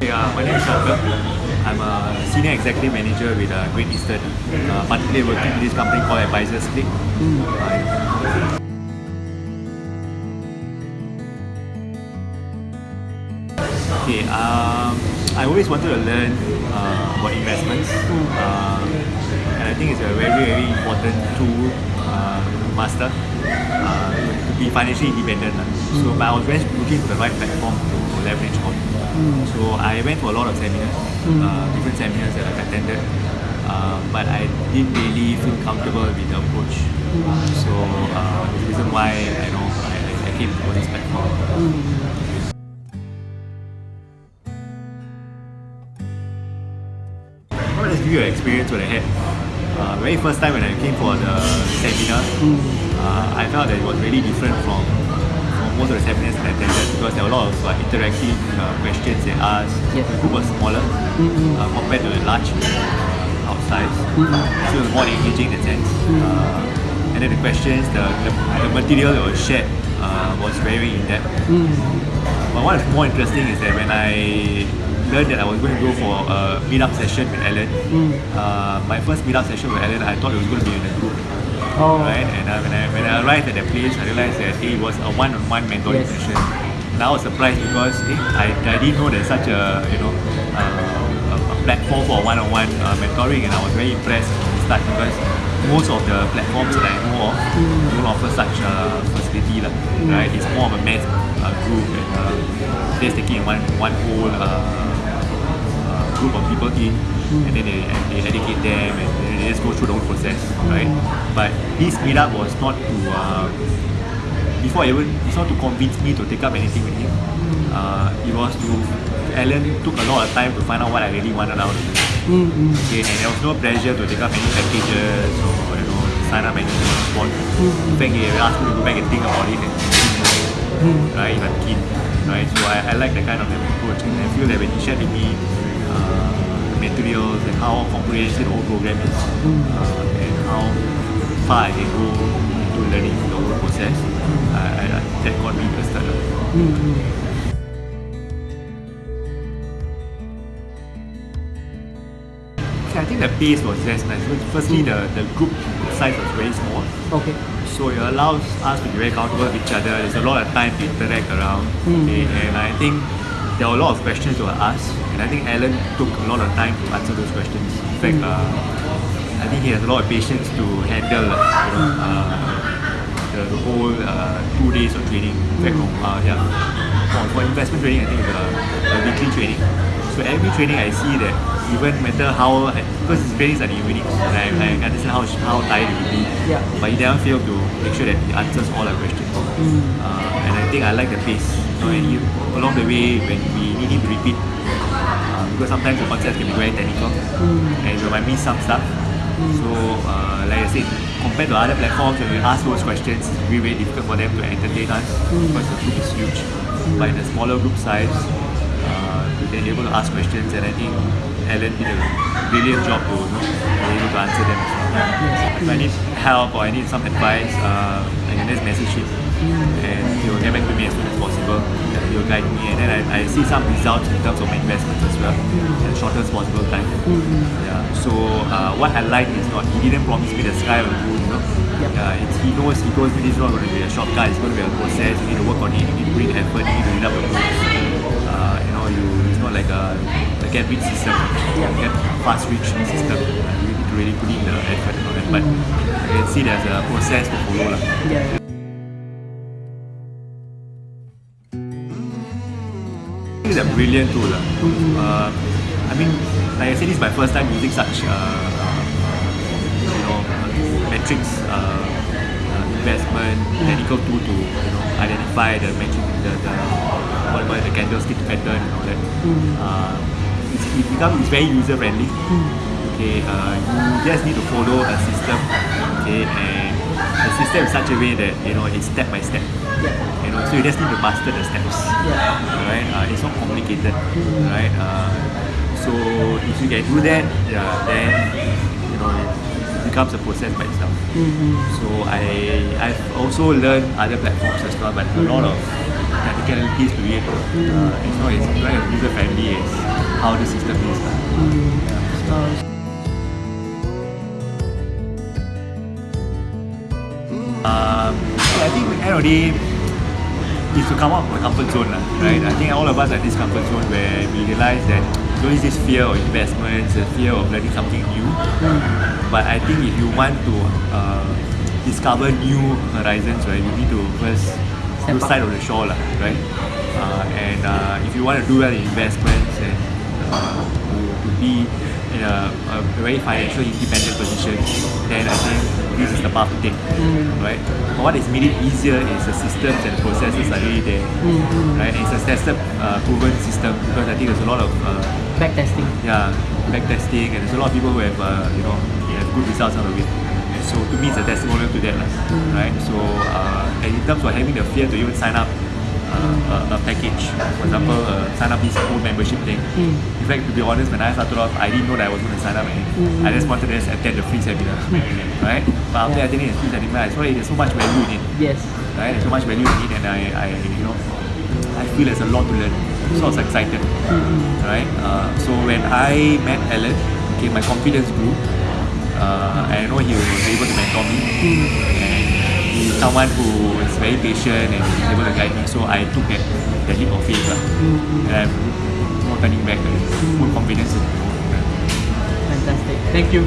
Yeah, my name is Shankar. I'm a senior executive manager with uh, Great Eastern, uh, particularly working with this company called Advisors Click. Uh, okay, um, I always wanted to learn uh, about investments, uh, and I think it's a very, very important tool uh, to master uh, to be financially independent. So, but I was very looking for the right platform to leverage on. So, I went to a lot of seminars, uh, different seminars that I've attended, uh, but I didn't really feel comfortable with the approach. So, uh, the reason why I know I, I came to this platform. I'll just give you an experience what I had. Uh, very first time when I came for the seminar, uh, I felt that it was really different from most of the seminars I attended because there were a lot of uh, interactive uh, questions they asked. Yes. The group was smaller uh, compared to the large uh, outside. So it was more engaging in that sense. Uh, and then the questions, the, the, the material that was shared uh, was very in-depth. But what is more interesting is that when I learned that I was going to go for a meetup session with Alan, uh, my first meetup session with Alan, I thought it was going to be in a group. Oh. Right? And uh, when, I, when I arrived at the place, I realized that hey, it was a one-on-one mentoring Yes. session. And I was surprised because eh, I, I didn't know there's such a you know uh, a, a platform for one-on-one uh, mentoring, and I was very impressed from the start because most of the platforms that I know of don't offer such a facility, lah, right? It's more of a mass uh, group and uh, they're taking one one whole uh, group of people in, hmm. and then they, they educate them and they just go through the whole process, hmm. right? But this meetup was not to uh, before even it's not to convince me to take up anything with him. Hmm. Uh, it was to Alan took a lot of time to find out what I really wanted out of it. Okay, and there was no pressure to take up any packages or you know sign up the spot. In fact, he asked me to go back and think about it and right if I'm keen. Right, so I, I like that kind of approach and I feel that when he shared with me Uh, materials and how comprehensive the whole program is uh, and how far I can go into learning the whole process, I, I, that got me interested. Uh. Okay, I think the pace was just nice. Firstly, hmm. the, the group size was very small. Okay. So it allows us to be very comfortable with each other. There's a lot of time to interact around. Hmm. Okay, and I think there were a lot of questions to ask, and I think Alan took a lot of time to answer those questions. In fact, uh, I think he has a lot of patience to handle, uh, you know, uh, the, whole uh, two days of training. In fact, no, uh, yeah, for, for investment training, I think it's a, a weekly training. So every training I see that even matter how, because his trainings are unique, and I, I understand how, how tired he will be, Yeah. but he never failed to make sure that he answers all our questions. Uh, and I think I like the pace. You. Know, and he, along the way, when we need him to repeat, uh, because sometimes the concepts can be very technical, and we might miss some stuff. So, uh, like I said, compared to other platforms, when we ask those questions, it's very, very difficult for them to entertain us because the group is huge. But in a smaller group size, uh, they're able to ask questions, and I think Alan did a brilliant job to you know, be able to answer them If I need help or I need some advice, uh, I can just message him and he will get back to me as soon as possible. He will guide me and then I, I see some results in terms of my investments as well in the shortest possible time. Yeah. So uh, what I like is not he didn't promise me the sky or the moon, you know. Yep. Uh, it's, he knows he told me this is not going to be a shortcut, it's going to be a process, you need to work on it, you need to put in effort, you need to read up the books. Uh, you know, you it's not like a, a get rich system, Yeah. get fast rich system. To really put in the effort and all that. But I can see there's a process to follow. lah. Yeah. It's a brilliant tool. lah. Uh, I mean, like I said, this is my first time using such, uh, you know, metrics, uh, uh, investment, technical tool to, you know, identify the metric, the, the what about the candlestick pattern and all that. Uh, it's, it becomes it's very user friendly. Okay, uh, you just need to follow a system. Okay, and the system is such a way that you know it's step by step. Yeah. You know, so you just need to master the steps Yeah. right? Uh, it's not complicated, right? Uh, so if you can do that, yeah, then you know you becomes a process by itself. Mm-hmm. So I I've also learned other platforms as well, but a lot of technicalities to it. Uh, it's not as as user friendly as how the system is. lah. So, Um, I think at the end of the day, is to come out from the comfort zone, right? I think all of us are in this comfort zone where we realize that there's always this fear of investments, the fear of learning something new. But I think if you want to uh, discover new horizons, right, you need to first Step side of the shore, right? Uh, and uh, if you want to do well in investments and uh, to, to be in a, a very financially independent position, then I think this is the path to take, right? But what has made it easier is the systems and the processes are really there, right? And it's a tested, uh, proven system because I think there's a lot of uh, back testing. yeah, back testing and there's a lot of people who have uh, you know have good results out of it. So to me, it's a testimonial to that, lah, right? So uh, and in terms of having the fear to even sign up uh, a, a package, for example, uh, sign up this full membership thing. In fact, to be honest, when I started off, I didn't know that I was going to sign up anything. I just wanted to just attend the free seminar, right? But after Yeah. attending the free seminar, I saw there's so much value in it Yes. right? There's so much value in it, and I, I, you know, I feel there's a lot to learn. So I was excited, right? Uh, so when I met Alan, okay, my confidence grew. Uh, and I know he was able to mentor me, he's someone who is very patient and able to guide me. So I took that, that leap of faith, lah. and I'm no turning back. Full confidence. Fantastic. Thank you.